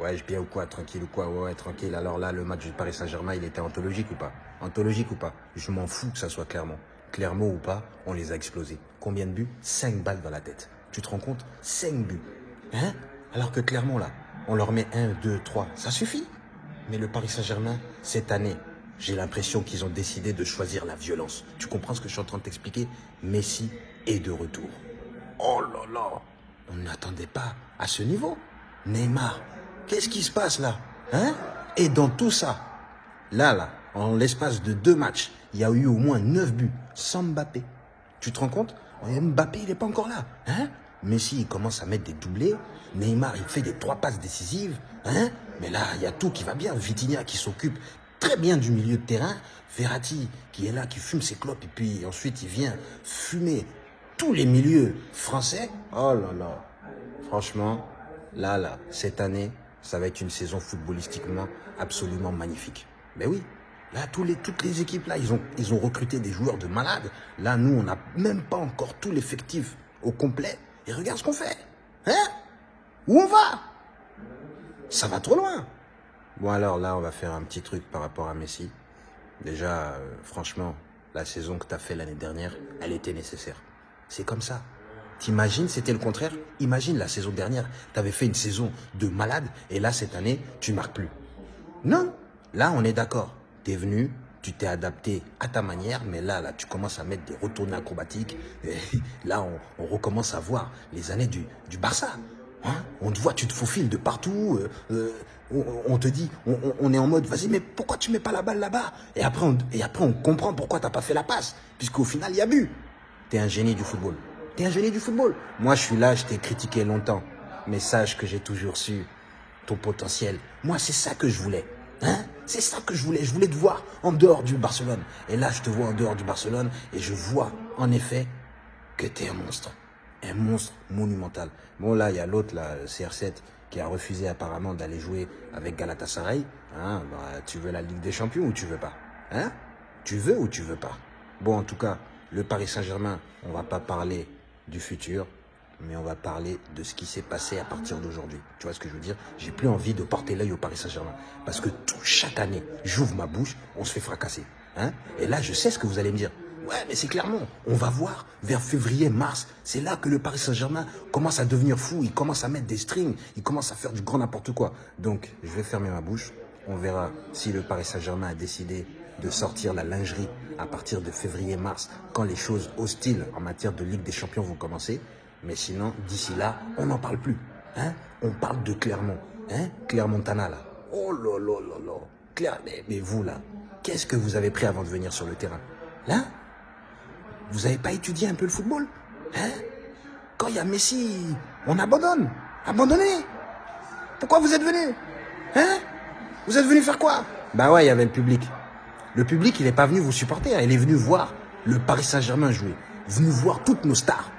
Ouais, je bien ou quoi Tranquille ou quoi Ouais, tranquille. Alors là, le match du Paris Saint-Germain, il était anthologique ou pas? Anthologique ou pas? Je m'en fous que ça soit Clermont. Clermont ou pas, on les a explosés. Combien de buts? 5 balles dans la tête. Tu te rends compte? 5 buts. Hein? Alors que Clermont, là, on leur met 1, 2, 3. Ça suffit Mais le Paris Saint-Germain, cette année, j'ai l'impression qu'ils ont décidé de choisir la violence. Tu comprends ce que je suis en train de t'expliquer? Messi est de retour. Oh là là On n'attendait pas à ce niveau. Neymar, qu'est-ce qui se passe là Hein? Et dans tout ça, là, là, en l'espace de deux matchs, il y a eu au moins neuf buts sans Mbappé. Tu te rends compte? Mbappé, il n'est pas encore là. Hein? Messi, il commence à mettre des doublés. Neymar, il fait des trois passes décisives. Hein? Mais là, il y a tout qui va bien. Vitinha qui s'occupe très bien du milieu de terrain. Verratti qui est là, qui fume ses clopes. Et puis ensuite, il vient fumer tous les milieux français. Oh là là. Franchement, là, là, cette année, ça va être une saison footballistiquement absolument magnifique. Ben oui, Là, toutes les équipes, là, ils ont, ils ont recruté des joueurs de malades. Là, nous, on n'a même pas encore tout l'effectif au complet. Et regarde ce qu'on fait. Hein? Où on va? Ça va trop loin. Bon, alors là, on va faire un petit truc par rapport à Messi. Déjà, euh, franchement, la saison que tu as fait l'année dernière, elle était nécessaire. C'est comme ça. T'imagines, c'était le contraire Imagine la saison dernière, tu avais fait une saison de malade et là, cette année, tu marques plus. Non, là, on est d'accord tu es venu, tu t'es adapté à ta manière, mais là, là, tu commences à mettre des retournées acrobatiques. Et là, on, recommence à voir les années du, du Barça. Hein? On te voit, tu te faufiles de partout. Euh, euh, on, te dit, on, est en mode, vas-y, mais pourquoi tu mets pas la balle là-bas? Et, après, on, et après, on comprend pourquoi tu n'as pas fait la passe, puisqu'au final, il y a but. Tu es un génie du football. Tu es un génie du football. Moi, je suis là, je t'ai critiqué longtemps. Mais sache que j'ai toujours su ton potentiel. Moi, c'est ça que je voulais. Hein? C'est ça que je voulais. Je voulais te voir en dehors du Barcelone. Et là, je te vois en dehors du Barcelone et je vois, en effet, que tu es un monstre. Un monstre monumental. Bon, là, il y a l'autre, là, CR7, qui a refusé apparemment d'aller jouer avec Galatasaray. Hein bah, tu veux la Ligue des Champions ou tu veux pas? Hein? Tu veux ou tu veux pas? Bon, en tout cas, le Paris Saint-Germain, on va pas parler du futur mais on va parler de ce qui s'est passé à partir d'aujourd'hui. Tu vois ce que je veux dire? J'ai plus envie de porter l'œil au Paris Saint-Germain. Parce que tout, chaque année, j'ouvre ma bouche, on se fait fracasser. Hein? Et là, je sais ce que vous allez me dire. Ouais, mais c'est clairement, on va voir vers février, mars. C'est là que le Paris Saint-Germain commence à devenir fou. Il commence à mettre des strings. Il commence à faire du grand n'importe quoi. Donc, je vais fermer ma bouche. On verra si le Paris Saint-Germain a décidé de sortir la lingerie à partir de février-mars, quand les choses hostiles en matière de Ligue des Champions vont commencer. Mais sinon, d'ici là, on n'en parle plus. Hein on parle de Clermont. Hein Clermontana, là. Oh là là là là. Mais, vous, là, qu'est-ce que vous avez pris avant de venir sur le terrain? Hein? Vous n'avez pas étudié un peu le football? Hein? Quand il y a Messi, on abandonne. Abandonnez Pourquoi vous êtes venu Hein? Vous êtes venu faire quoi? Bah ouais, il y avait le public. Le public, n'est pas venu vous supporter. Hein. Il est venu voir le Paris Saint-Germain jouer. Venu voir toutes nos stars.